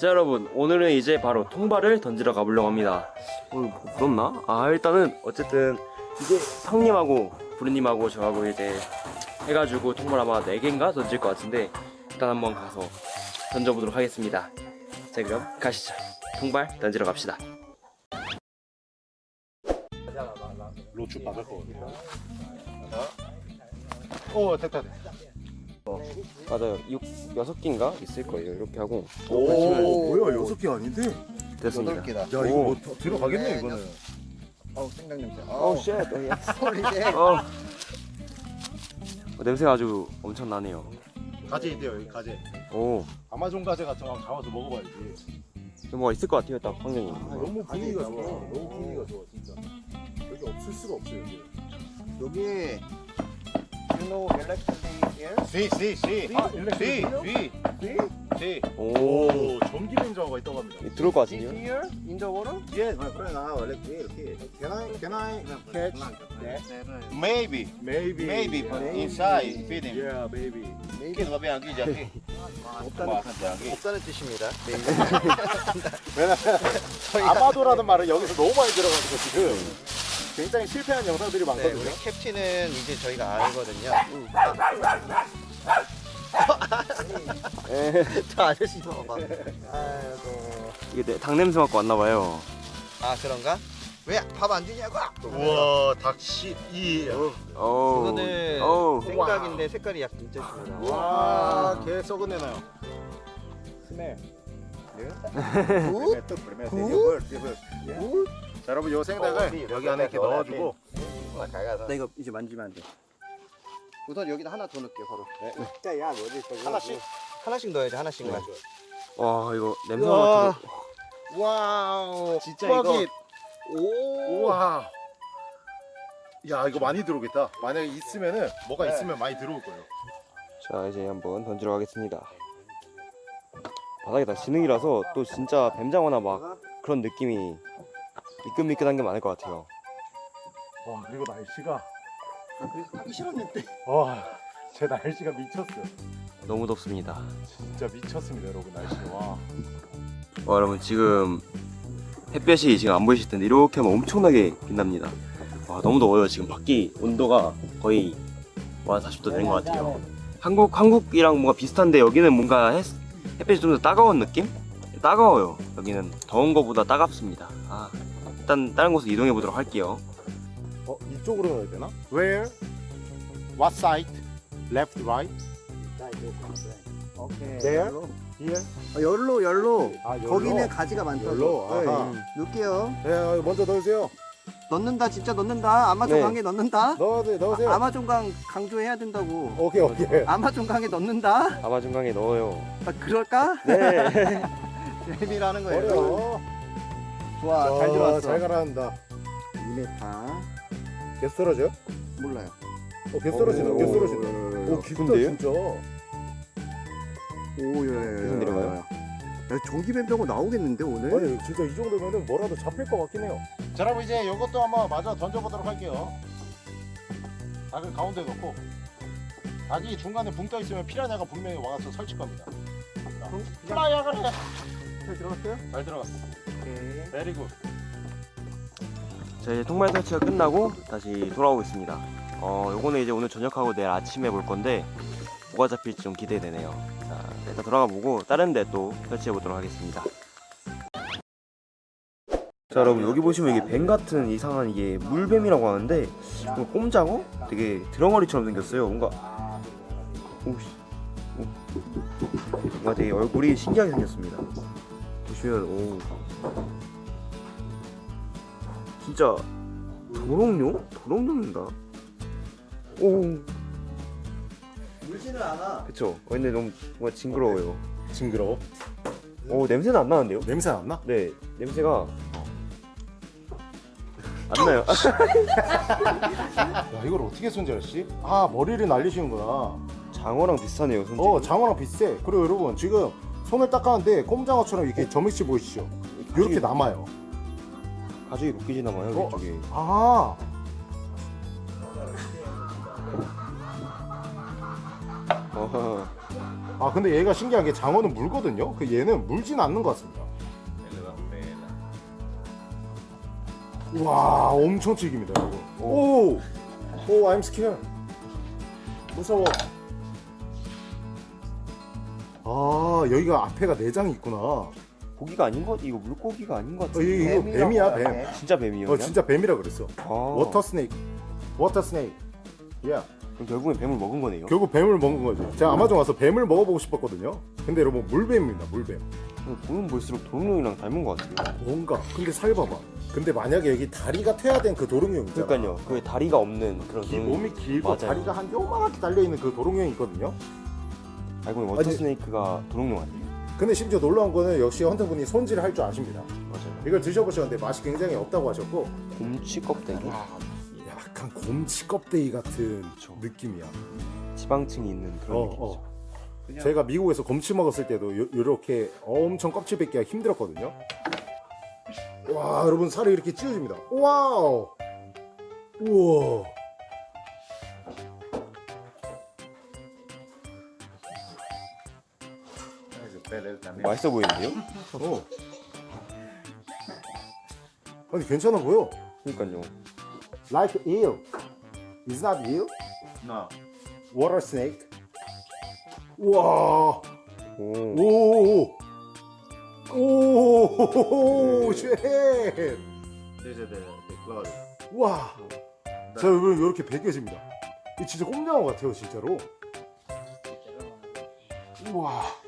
자 여러분 오늘은 이제 바로 통발을 던지러 가보려고 합니다 어, 뭐 부럽나? 아 일단은 어쨌든 이게 형님하고 부르님하고 저하고 이제 해가지고 통발 아마 4개인가 던질 것 같은데 일단 한번 가서 던져보도록 하겠습니다 자 그럼 가시죠 통발 던지러 갑시다 로추 박을 거거든요. 오 됐다. 됐다. 맞아요 6, 6개인가 있을 거예요 이렇게 하고 오 뭐야 여섯 개 아닌데? 됐습니다 여덟 개다. 야 이거 뭐 더- 들어가겠네 이거는. 어우 생강 냄새. 어우 shit 소리네. 어. 어, 냄새가 아주 엄청나네요 가재 있대요 여기 가재. 오 아마존 가재 같은 거 한번 잡아서 먹어봐야지. 뭐가 있을 것 같아요 딱 환경이 너무 분위기가 좋아. 너무 분위기가 좋아 진짜. 여기 없을 수가 없어요 여기. 여기 you know 씨. 아, 씨, 씨, 씨. 오 오, 전기 냉장고가 있다고 합니다. 들어올 것 See 같은데요? here in the water? 예, 그래 나 원래 이렇게. Can I, can I catch that? Maybe, Maybe. maybe, but inside feeding. Yeah, maybe. Vai bem aqui, já aqui. 없다는. 없다는 뜻입니다. 네. 아마도라는 말은 여기서 너무 많이 들어가지고 지금 굉장히 실패한 영상들이 네, 많거든요. 우리 캡틴은 이제 저희가 알거든요. 저 아저씨 봐봐. 아이고. 이게 내- 닭 냄새 맡고 왔나봐요 아 그런가? 왜 밥 안 주냐고? 우와, 닭씨 이. 오 이거는 오 생각인데 색깔이 약간 진짜 심하다. 와, 개 썩은 내 나요. 스멜. Good? Good? 자, 여러분 요 생닭을 여기 안에 이렇게 넣어주고 나 이거 이제 만지면 안 돼. 우선 여기다 하나 더 넣을게요 바로. 하나씩. 하나씩 넣어야지 하나씩만. 와 이거 냄새. 맡고 wow. 진짜. 이거- 오. 우와. 야, 이거 많이 들어오겠다. 만약에 있으면은 뭐가 네. 있으면 많이 들어올 거예요. 자 이제 한번 던지러 가겠습니다 바닥에 다 지능이라서 또 진짜 뱀장어나 막 그런 느낌이 미끈미끈한 게 많을 것 같아요 와, 그리고 날씨가 아, 그래서 하기 싫었는데. 와, 제 날씨가 미쳤어요. 너무 덥습니다 진짜 미쳤습니다, 여러분 날씨. 와. 와 여러분 지금 햇볕이 지금 안 보이실 텐데 이렇게 하면 엄청나게 빛납니다 와 너무 더워요 지금 밖이 온도가 거의 한 40도 되는 것 같아요 한국, 한국이랑 뭔가 비슷한데 여기는 뭔가 햇, 햇빛이 좀 더 따가운 느낌? 따가워요 여기는 더운 거보다 따갑습니다 아, 일단 다른 곳으로 이동해 보도록 할게요 어, 이쪽으로 넣어야 되나? Where? What side? Left, right? 오케이. There? Here? 아, 열로 열로. 아, 열로? 거기는 가지가 많다고. 열로? 아하. 네. 넣을게요. 네, 먼저 넣으세요. 넣는다 진짜 넣는다. 아마존 네. 강에 넣는다. 넣으세요, 넣으세요. 아, 아마존 강 강조해야 된다고. 오케이, 오케이. 아마존 강에 넣는다. 아마존 강에 넣어요 아, 그럴까? 네 재미라는 거예요. 어려워. 좋아, 잘 들어왔어. 잘 가라앉다. 2m. 계속 떨어져요? 몰라요. 어, 떨어진다, 오. 계속 떨어진다. 오, 깊다? 진짜. 오, 예, 예. 계속 내려가요? 야, 전기 뱀병어 나오겠는데 오늘? 아니, 진짜 이 정도면은 뭐라도 잡힐 것 같긴 해요. 자, 여러분 이제 이것도 한번 마저 던져보도록 할게요. 닭을 가운데 넣고 닭이 중간에 붕 떠 있으면 피라냐가 분명히 와서 설칠 겁니다. 자, fly야 그래. 잘 들어갔어요? 잘 들어갔어. 오케이. Very good. 자 이제 통발 설치가 끝나고 다시 돌아오고 있습니다 어 요거는 이제 오늘 저녁하고 내일 아침에 볼 건데 뭐가 잡힐지 좀 기대되네요 자 일단 돌아가 보고 다른 데 또 설치해 보도록 하겠습니다 자 여러분 여기 보시면 이게 뱀 같은 이상한 이게 물뱀이라고 하는데 꼼장어? 되게 드렁허리처럼 생겼어요 뭔가 오씨 오. 뭔가 되게 얼굴이 신기하게 생겼습니다 보시면 오 진짜 도롱뇽? 도롱뇽인가? 오 물지는 않아. 그쵸 어, 근데 너무 뭔가 징그러워요 징그러워. 오 냄새는 안 나는데요? 냄새 안 나? 네 냄새가 안 나요 야 이걸 어떻게 손질했지? 아 머리를 날리시는구나. 장어랑 비슷하네요 손질이 어 장어랑 비슷해. 그리고 여러분 지금 손을 닦았는데 꼼장어처럼 이렇게 점액질 보이시죠? 이렇게 남아요. 가죽이 녹기지 남아요 어? 이쪽에 아 어허 아 근데 얘가 신기한 게 장어는 물거든요. 그 얘는 물진 않는 것 같습니다. 와 엄청 튀깁니다 이거. 오, 오, I'm scared. 무서워. 아 여기가 앞에가 내장이 있구나. 고기가 아닌 것 이거 물고기가 아닌 것 어, 같은데. 이거, 이거 뱀이야 뱀. 진짜 뱀이에요. 어 그냥? 진짜 뱀이라 그랬어. 아, water snake. Water snake. 야 그럼 결국엔 뱀을 먹은 거네요. 결국 뱀을 먹은 거죠. 제가 아마존 와서 뱀을 먹어보고 싶었거든요. 근데 여러분 물뱀입니다 물뱀. 보면 볼수록 도롱뇽이랑 닮은 것 같아요. 뭔가 근데 살 봐봐. 근데 만약에 여기 다리가 퇴화된 그 도롱뇽 있잖아. 그러니까요. 그 다리가 없는 그런 기- 도롱뇽. 몸이 길고 맞아요. 다리가 한 요만하게 달려 있는 그 도롱뇽이 있거든요. 알고 보니 water 아니- snake가 도롱뇽 아니에요? 근데 심지어 놀라운 거는 역시 hunter분이 손질을 할 줄 아십니다. 맞아요. 이걸 드셔보셨는데 맛이 굉장히 없다고 하셨고 곰치 껍데기, 약간 곰치 껍데기 같은 그쵸. 느낌이야. 지방층이 있는 그런 어, 느낌이죠. 어. 제가 미국에서 곰치 먹었을 때도 요, 이렇게 엄청 껍질 벗기기가 힘들었거든요. 와 여러분 살이 이렇게 찢어집니다. 와우. 우와. 맛있어 보이는데요? 어. 아니 괜찮아 보여. 그러니까요. Like eel. It's not eel. No. Water snake. 와. 오. 오. 오. Shit. Is the, the clothes. 와. 자 여러분 이렇게 벗겨집니다. 이 진짜 꼼장어 같아요 진짜로. 우와.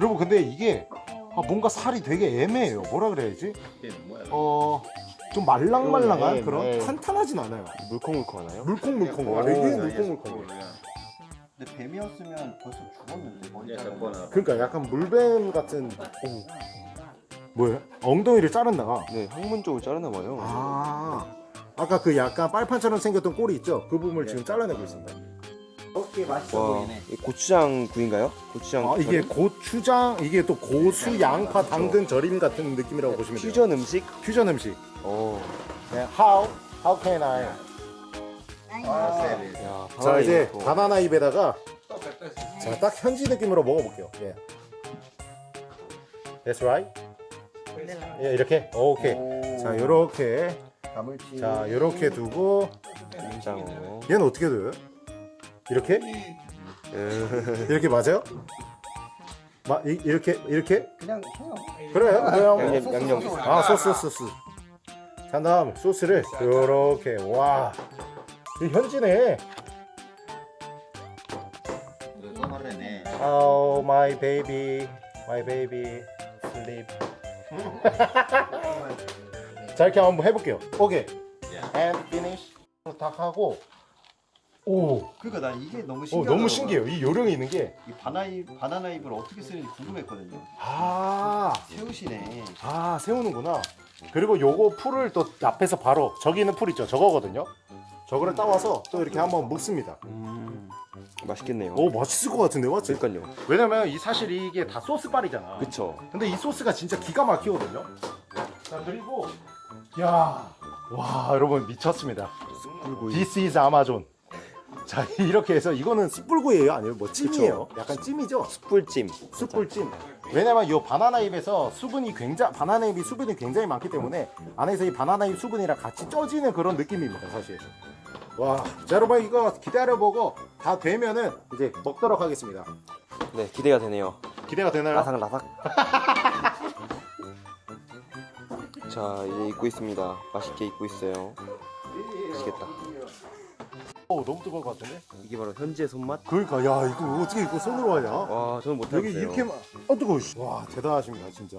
여러분 근데 이게 아, 뭔가 살이 되게 애매해요. 뭐라 그래야지? 어. 좀 말랑말랑한 네, 그런 네. 탄탄하진 않아요. 물컹물컹하나요? 물컹물컹. 되게 물컹물컹. 근데 뱀이었으면 벌써 죽었는데 머리 자르고. 그러니까 약간 물뱀 같은. 오. 뭐예요? 엉덩이를 자른다가. 네, 항문 쪽을 자르나 봐요. 아. 아까 그 약간 빨판처럼 생겼던 꼬리 있죠? 그 부분을 지금 잘라내고 있습니다. 어깨 맛있어 와, 보이네. 이 고추장 구인가요? 고추장. 아, 이게 절임? 고추장, 이게 또 고수, 양파, 당근 절임 같은 느낌이라고 보시면 돼요. 퓨전 음식? 퓨전 음식. 어. 네, how how can I? 야, 자 이제 이거. 바나나 잎에다가 자딱 현지 느낌으로 먹어볼게요. 예. That's right. 예 이렇게 오케이. 자 요렇게 가물치. 자 요렇게 두고 된장으로. 얘는 어떻게 둬요? 이렇게 음. 이렇게 맞아요? 마, 이, 이렇게 이렇게 그냥 쳐요. 그래요? 그냥 양념, 양념. 아 소스 소스. 자 다음 소스를 요렇게 와. 이 현지네. Oh my baby, my baby, sleep. 자 이렇게 한번 해볼게요. 오케이. And finish. 다 하고. 오, 그러니까 난 이게 너무 어, 신기하더라고요. 너무 신기해요. 이 요령이 있는 게. 이 바나나 바나나 잎을 어떻게 쓰는지 궁금했거든요. 아, 세우시네. 아 세우는구나. 그리고 요거 풀을 또 앞에서 바로 저기 있는 풀 있죠. 저거거든요. 저거를 따와서 또 이렇게 한번 묵습니다. 음. 맛있겠네요. 오 맛있을 것 같은데 맞지? 그러니까요. 왜냐면 이 사실 이게 다 소스빨이잖아. 그쵸. 근데 이 소스가 진짜 기가 막히거든요. 자 그리고 야, 와 여러분 미쳤습니다. 숯불구이. This is Amazon. 자 이렇게 해서 이거는 숯불구이예요, 아니면 뭐 찜이에요? 약간 찜이죠? 숯불찜. 숯불찜. 왜냐면 이 바나나 잎에서 수분이 굉장히 바나나 잎이 수분이 굉장히 많기 때문에 안에서 이 바나나 잎 수분이랑 같이 쪄지는 그런 느낌입니다, 사실. 와, 자 여러분 이거 기다려보고 다 되면은 이제 먹도록 하겠습니다. 네, 기대가 되네요. 기대가 되나요? 라삭라삭. 자, 이제 익고 있습니다. 맛있게 익고 있어요. 맛있겠다. 어, 너무 뜨거울 것 같은데? 이게 바로 현지의 손맛? 그러니까 야 이거 어떻게 이거 손으로 하냐? 와, 저는 못하겠어요. 여기 이렇게 막 어, 뜨거워. 씨. 와 대단하십니다 진짜.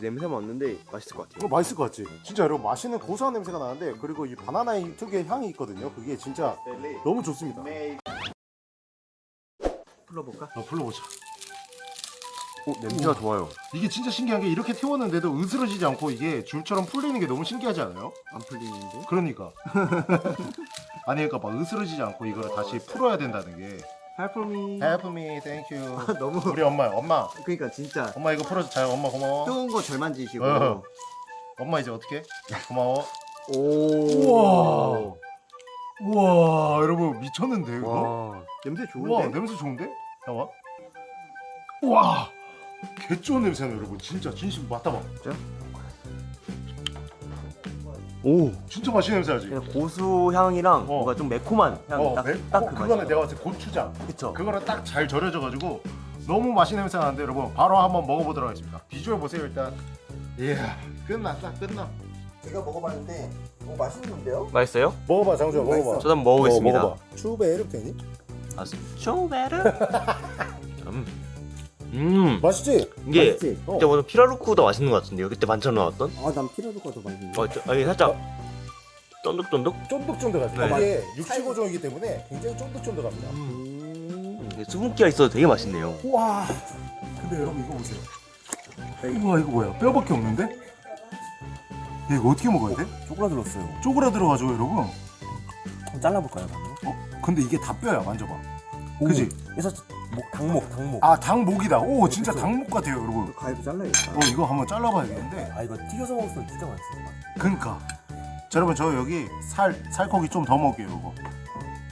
냄새만 왔는데 맛있을 것 같아요. 이거 맛있을 것 같지? 진짜 여러분 맛있는 고소한 냄새가 나는데 그리고 이 바나나의 특유의 향이 있거든요. 그게 진짜 너무 좋습니다. 불러볼까? 어, 불러보자. 오, 냄새가 좋아요. 이게 진짜 신기한 게 이렇게 태웠는데도 으스러지지 않고 이게 줄처럼 풀리는 게 너무 신기하지 않아요? 안 풀리는데? 그러니까. 아니 그러니까 막 으스러지지 않고 이거를 다시 풀어야 된다는 게. Help me. Help me, thank you. 너무. 우리 엄마, 엄마, 그러니까 진짜 엄마 이거 풀어줘. 잘 엄마 고마워. 뜨거운 거 절 만 지시고. 어. 엄마 이제 어떻게? 고마워. 오. 우와. 우와, 여러분 미쳤는데 이거? 냄새 좋은데? 우와, 냄새 좋은데? 잠깐만. 와, 개 좋은 냄새나 여러분. 진짜 진심 맡아봐. 오 진짜 맛있는 냄새 나지. 고수 향이랑 뭔가 좀 매콤한 향 어, 딱, 매- 딱 어, 그 그거는 내가 봤을 때 고추장. 그쵸 그거랑 딱 잘 절여져가지고 너무 맛있는 냄새 나는데 여러분 바로 한번 먹어보도록 하겠습니다. 비주얼 보세요 일단. 이야 끝났다 끝나. 제가 먹어봤는데 오 맛있는데요? 맛있어요? 먹어봐 장주야 먹어봐. 먹어봐. 저도 한번 먹어보겠습니다 추베 이렇게 되니? 아, 쇼베르 음. 음 맛있지? 이게 맛있지? 어. 오늘 피라루쿠보다 맛있는 것 같은데요 그때 반찬 나왔던 아 난 피라루가 더 맛있는데. 어, 저, 아니 살짝 쫀득쫀득 쫀득쫀득하지. 네. 이게 육식어종이기 때문에 굉장히 쫀득쫀득합니다. 음. 음, 수분기가 있어도 되게 맛있네요 와. 근데 여러분 이거 보세요. 우와 이거 뭐야? 뼈밖에 없는데? 야, 이거 어떻게 먹어야 돼? 쪼그라들었어요. 쪼그라들어가지고 여러분. 한번 잘라볼까요, 방금? 어? 근데 이게 다 뼈야 만져봐. 그지? 그래서 목 닭목 닭목. 아 닭목이다. 오 진짜 그쵸? 닭목 같아요 여러분. 가위로 잘라야겠다. 어 이거 한번 잘라봐야겠는데. 아 이거 튀겨서 먹으면 진짜 맛있어. 그니까. 자 여러분 저 여기 살 살코기 좀 더 먹게요 이거.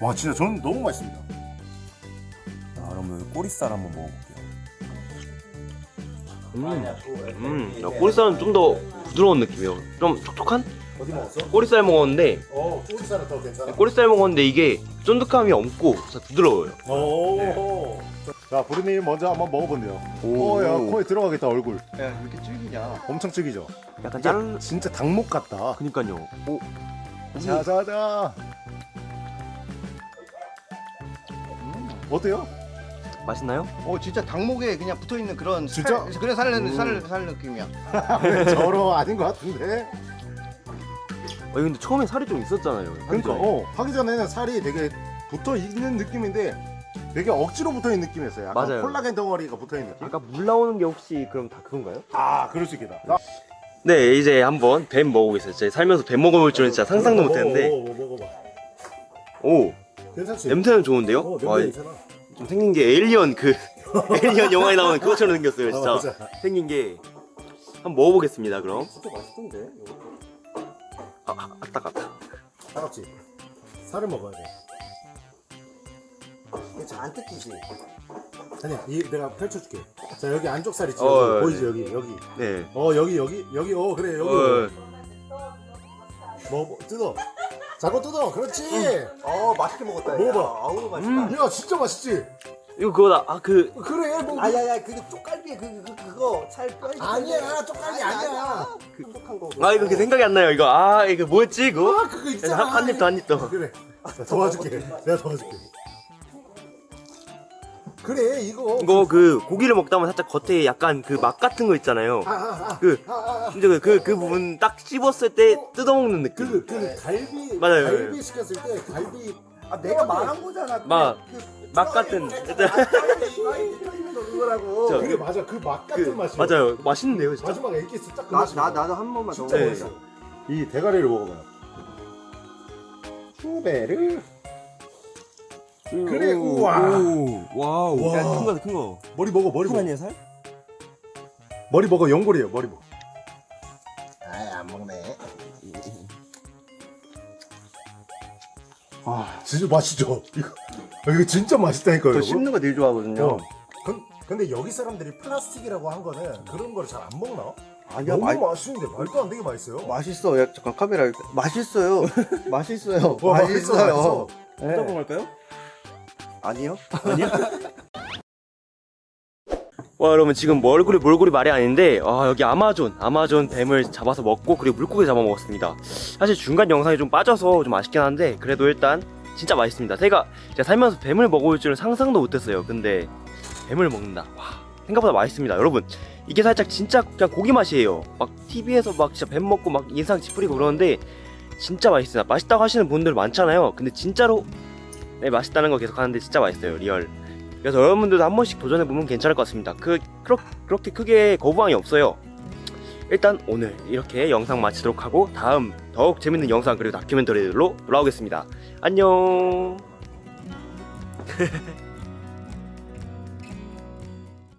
와 진짜 저는 너무 맛있습니다. 자, 그러면 꼬리살 한번 먹어볼게요. 음, 야, 꼬리살은 좀 더 부드러운 느낌이에요 좀 촉촉한? 어디 먹었어? 꼬리살 먹었는데 어 꼬리살은 더 괜찮아. 꼬리살 먹었는데 이게 쫀득함이 없고 진짜 부드러워요 오. 자 부르님 먼저 한번 먹어본대요. 오. 오야 코에 들어가겠다 얼굴. 야, 왜 이렇게 질기냐? 엄청 질기죠. 약간 짠 진짜 닭목 같다. 그니까요 오, 자자자. 어때요? 맛있나요? 어 진짜 닭목에 그냥 붙어 있는 그런 진짜? 살, 그래 살, 음. 살, 살 느낌이야. 저러 아닌 것 같은데. 아 근데 처음에 살이 좀 있었잖아요 그러니까 어 하기 전에는 살이 되게 붙어 있는 느낌인데 되게 억지로 붙어 있는 느낌이었어요. 약간 맞아요. 콜라겐 덩어리가 붙어 있는 느낌. 아까 물 나오는 게 혹시 그럼 다 그건가요? 아 그럴 수 있겠다. 나- 네 이제 한번 뱀 먹어보겠습니다 제가 살면서 뱀 먹어볼 줄은 진짜 상상도 먹어, 못했는데 먹어, 먹어, 먹어봐. 오 괜찮지? 냄새는 좋은데요? 어, 냄새 와, 괜찮아. 좀 생긴 게 에일리언 그 에일리언 영화에 나오는 그것처럼 생겼어요 진짜 어, 맞아. 생긴 게 한번 먹어보겠습니다 그럼 진짜 맛있던데. 아, 아 아따 아따 차갑지? 살을 먹어야 돼. 이게 잘안 뜯기지. 아니, 이 내가 펼쳐줄게. 자 여기 안쪽 살 있지? 어, 여기, 보이지 여기 여기. 네 어 여기 여기 여기 어 그래 여기. 어, 뭐, 뭐 뜯어. 자꾸 뜯어. 그렇지. 어 맛있게 먹었다. 야. 먹어봐. 아우 맛있다. 음. 야 진짜 맛있지? 이거 그거다 아 그 그래 뭐. 아야야 그 쪽갈비에 그, 그 그거 살 뼈 아니야, 쪽갈비 아니야. 촉촉한 거. 아 이거 그 생각이 안 나요 이거 아 이거 뭐였지 이거? 아 그거 있잖아. 한, 한입더한입더 그래. 나 도와줄게. 내가 도와줄게. 그래 이거. 이거 그 고기를 먹다 보면 살짝 겉에 약간 그 맛 같은 거 있잖아요 아, 아, 아. 그 아, 아, 아. 진짜 그, 그, 그 부분 딱 씹었을 때 뜯어먹는 느낌 그, 그 갈비 맞아요. 갈비 시켰을 때 갈비 아 내가 말한 거잖아. 막, 그, 맛 같은. 그거라고. 저- 그게 맞아. 그맛 그, 같은 맛이야 맞아요. 맛있는데요 진짜? 마지막에 액기스 딱그 나, 맛이 나 나도 한 번만 더 진짜 네. 맛있어 이 대가리를 먹어봐요. 후베르. 그래 우와. Wow. 와. 큰거 큰거. 머리 먹어 머리 먹어. 아니야 살? 머리 먹어 연골이에요 머리 먹어 진짜 맛있죠 이거 아, 이거 진짜 맛있다니까요 저. 씹는 거 되게 좋아하거든요. 어. 근, 근데 여기 사람들이 플라스틱이라고 한 거는 그런 거를 잘 안 먹나? 아니야 너무 맛 맛있는데 말도 안 되게 맛있어요 맛있어. 야 잠깐 카메라 맛있어요. 맛있어요. 와, 맛있어, 맛있어. 네. 뜯어볼까요? 아니요. 와 여러분 지금 뭐 얼굴이 몰골이 말이 아닌데 아 여기 아마존 아마존 뱀을 잡아서 먹고 그리고 물고기 잡아 먹었습니다 사실 중간 영상이 좀 빠져서 좀 아쉽긴 한데 그래도 일단 진짜 맛있습니다. 제가 살면서 뱀을 먹을 줄은 상상도 못했어요. 근데 뱀을 먹는다. 와 생각보다 맛있습니다 여러분. 이게 살짝 진짜 그냥 고기 맛이에요. 막 TV에서 막 진짜 뱀 먹고 막 인상 찌푸리고 그러는데 진짜 맛있습니다. 맛있다고 하시는 분들 많잖아요. 근데 진짜로 네, 맛있다는 거 계속 하는데 진짜 맛있어요 real. 그래서 여러분들도 한 번씩 도전해보면 괜찮을 것 같습니다. 그, 그렇, 그렇게 크게 거부감이 없어요. 일단 오늘 이렇게 영상 마치도록 하고 다음 더욱 재밌는 영상 그리고 다큐멘터리들로 돌아오겠습니다. 안녕!